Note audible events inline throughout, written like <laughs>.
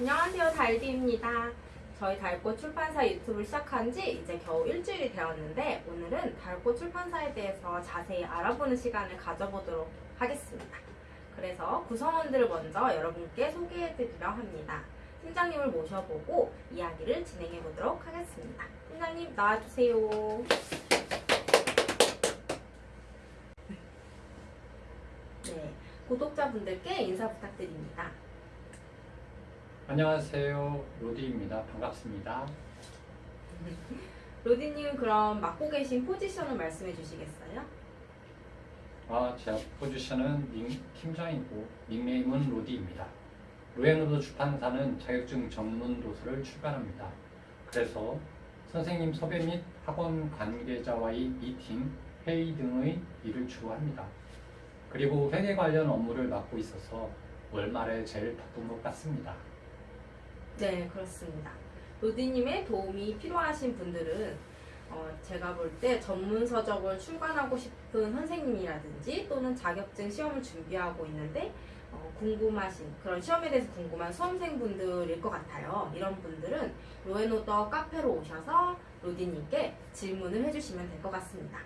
안녕하세요 달디입니다. 저희 달꽃 출판사 유튜브를 시작한 지 이제 겨우 일주일이 되었는데 오늘은 달꽃 출판사에 대해서 자세히 알아보는 시간을 가져보도록 하겠습니다. 그래서 구성원들을 먼저 여러분께 소개해드리려 합니다. 팀장님을 모셔보고 이야기를 진행해보도록 하겠습니다. 팀장님 나와주세요. 네, 구독자분들께 인사 부탁드립니다. 안녕하세요. 로디입니다. 반갑습니다. <laughs> 로디님 그럼 맡고 계신 포지션을 말씀해 주시겠어요? 아, 제 포지션은 닉, 팀장이고 닉네임은 로디입니다. 로에노도 출판사는 자격증 전문 도서를 출간합니다. 그래서 선생님 섭외 및 학원 관계자와의 미팅, 회의 등의 일을 주로 합니다. 그리고 회계 관련 업무를 맡고 있어서 월말에 제일 바쁜 것 같습니다. 네, 그렇습니다. 로디님의 도움이 필요하신 분들은 어, 제가 볼 때 전문 서적을 출간하고 싶은 선생님이라든지 또는 자격증 시험을 준비하고 있는데 어, 궁금하신 그런 시험에 대해서 궁금한 수험생분들일 것 같아요. 이런 분들은 로에노더 카페로 오셔서 로디님께 질문을 해주시면 될 것 같습니다.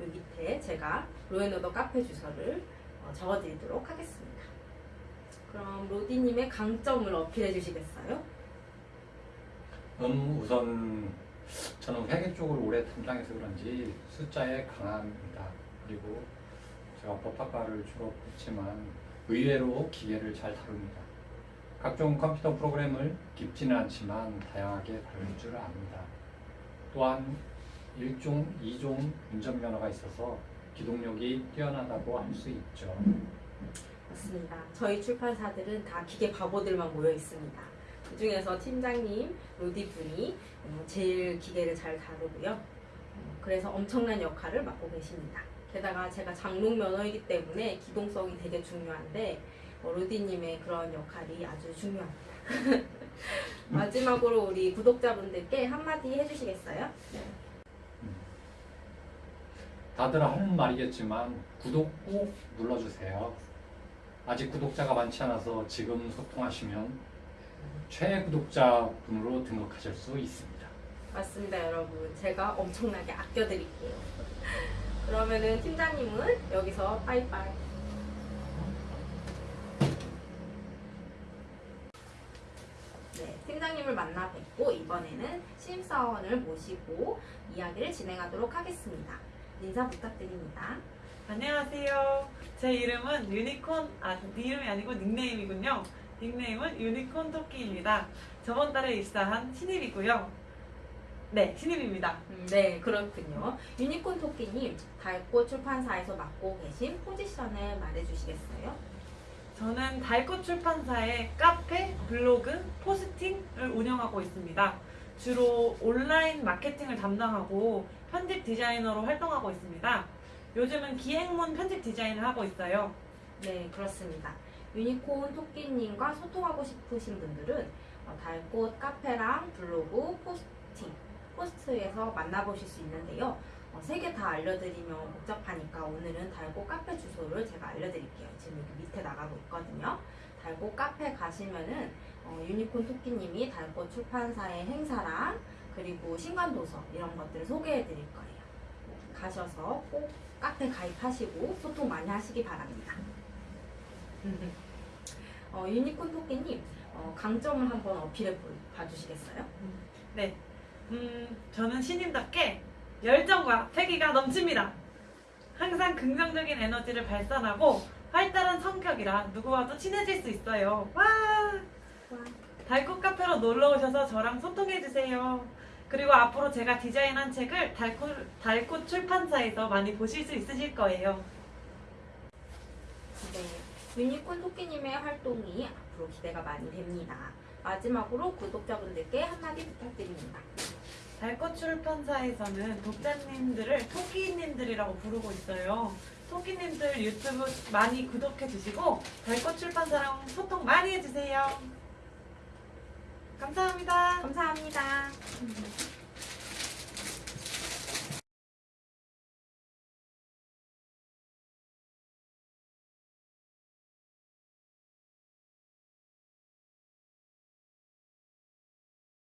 여기 밑에 제가 로에노더 카페 주소를 어, 적어드리도록 하겠습니다. 그럼 로디님의 강점을 어필해 주시겠어요? 음, 우선 저는 회계 쪽을 오래 담당해서 그런지 숫자에 강합니다. 그리고 제가 법학과를 졸업했지만 의외로 기계를 잘 다룹니다. 각종 컴퓨터 프로그램을 깊지는 않지만 다양하게 다룰 줄 압니다. 또한 1종, 2종 운전면허가 있어서 기동력이 뛰어나다고 할 수 있죠. 맞습니다. 저희 출판사들은 다 기계 바보들만 모여 있습니다. 그 중에서 팀장님, 로디 분이 어, 제일 기계를 잘 다루고요. 어, 그래서 엄청난 역할을 맡고 계십니다. 게다가 제가 장롱 면허이기 때문에 기동성이 되게 중요한데 어, 로디님의 그런 역할이 아주 중요합니다. <laughs> 마지막으로 우리 구독자분들께 한마디 해주시겠어요? 다들 하는 말이겠지만 구독 꼭 눌러주세요. 아직 구독자가 많지 않아서 지금 소통하시면 최애 구독자분으로 등록하실 수 있습니다. 맞습니다, 여러분. 제가 엄청나게 아껴드릴게요. <laughs> 그러면은 팀장님은 여기서 빠이빠이. 네, 팀장님을 만나 뵙고 이번에는 신입사원을 모시고 이야기를 진행하도록 하겠습니다. 인사 부탁드립니다. 안녕하세요. 제 이름은 유니콘, 아, 네 이름이 아니고 닉네임이군요. 닉네임은 유니콘 토끼입니다. 저번 달에 입사한 신입이고요. 네, 신입입니다. 음, 네, 그렇군요. 유니콘 토끼님, 달꽃 출판사에서 맡고 계신 포지션을 말해주시겠어요? 저는 달꽃 출판사의 카페, 블로그, posting을 운영하고 있습니다. 주로 온라인 마케팅을 담당하고 편집 디자이너로 활동하고 있습니다. 요즘은 기획문 편집 디자인을 하고 있어요. 네, 그렇습니다. 유니콘 토끼님과 소통하고 싶으신 분들은 어, 달꽃 카페랑 블로그, 포스팅, 포스트에서 만나보실 수 있는데요. 세 개 다 알려드리면 복잡하니까 오늘은 달꽃 카페 주소를 제가 알려드릴게요. 지금 여기 밑에 나가고 있거든요. 달꽃 카페 가시면은 어, 유니콘 토끼님이 달꽃 출판사의 행사랑 그리고 신간도서 이런 것들을 소개해드릴 거예요. 가셔서 꼭 카페 가입하시고 소통 많이 하시기 바랍니다. 어, 유니콘 토끼님 어, 강점을 한번 어필해 보- 봐주시겠어요? 네. 음, 저는 신입답게 열정과 패기가 넘칩니다. 항상 긍정적인 에너지를 발산하고 활달한 성격이라 누구와도 친해질 수 있어요. 와! 와. 달꽃 카페로 놀러 오셔서 저랑 소통해 주세요. 그리고 앞으로 제가 디자인한 책을 달꽃, 달꽃 출판사에서 많이 보실 수 있으실 거예요. 네, 유니콘 토끼님의 활동이 앞으로 기대가 많이 됩니다. 마지막으로 구독자분들께 한마디 부탁드립니다. 달꽃 출판사에서는 독자님들을 토끼님들이라고 부르고 있어요. 토끼님들 유튜브 많이 구독해 주시고 달꽃 출판사랑 소통 많이 해주세요. 감사합니다. 감사합니다.